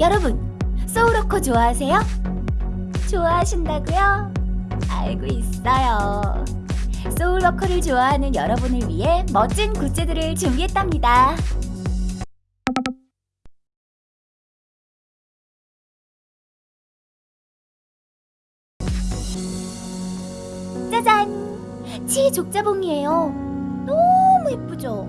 여러분, 소울워커 좋아하세요? 좋아하신다고요? 알고 있어요. 소울워커를 좋아하는 여러분을 위해 멋진 굿즈들을 준비했답니다. 짜잔! 치 족자봉이에요. 너무 예쁘죠?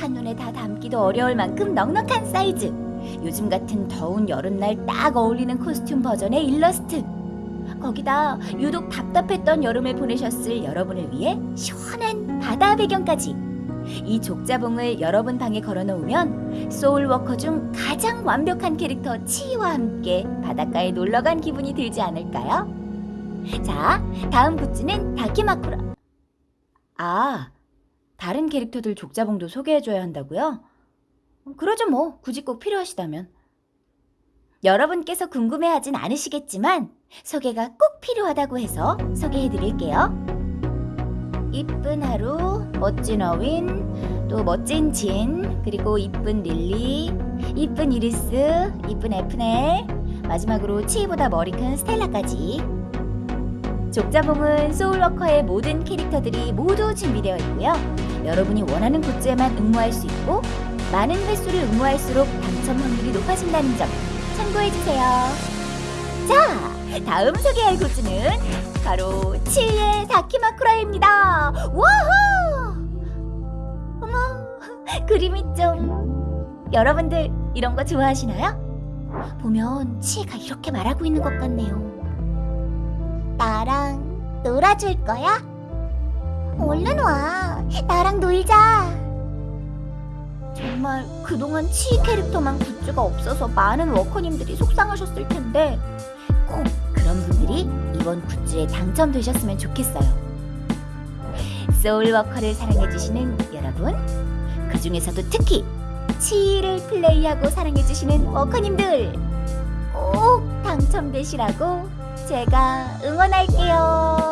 한눈에 다 담기도 어려울 만큼 넉넉한 사이즈. 요즘 같은 더운 여름날 딱 어울리는 costume 버전의 일러스트. 거기다 유독 답답했던 여름을 보내셨을 여러분을 위해 시원한 바다 배경까지. 이 족자봉을 여러분 방에 걸어놓으면 소울워커 중 가장 완벽한 캐릭터 치이와 함께 바닷가에 놀러간 기분이 들지 않을까요? 자, 다음 굿즈는 다키마쿠라. 아, 다른 캐릭터들 족자봉도 소개해줘야 한다고요? 그러죠 뭐, 굳이 꼭 필요하시다면. 여러분께서 궁금해하진 않으시겠지만 소개가 꼭 필요하다고 해서 소개해드릴게요. 이쁜 하루, 멋진 어윈, 또 멋진 진, 그리고 이쁜 릴리, 이쁜 이리스, 이쁜 에프넬, 마지막으로 치이보다 머리 큰 스텔라까지. 족자봉은 소울워커의 모든 캐릭터들이 모두 준비되어 있고요. 여러분이 원하는 굿즈에만 응모할 수 있고 많은 횟수를 응모할수록 당첨 확률이 높아진다는 점 참고해주세요. 자, 다음 소개할 굿즈는 바로 치의 다키마쿠라입니다. 와우! 어머, 그림이 좀... 여러분들 이런 거 좋아하시나요? 보면 치가 이렇게 말하고 있는 것 같네요. 나랑 놀아줄 거야? 얼른 와. 나랑 놀자. 정말 그동안 치 캐릭터만 굿즈가 없어서 많은 워커님들이 속상하셨을 텐데 꼭 그런 분들이 이번 굿즈에 당첨되셨으면 좋겠어요. 소울워커를 사랑해주시는 여러분, 그 중에서도 특히 치를 플레이하고 사랑해주시는 워커님들 꼭 당첨되시라고 제가 응원할게요.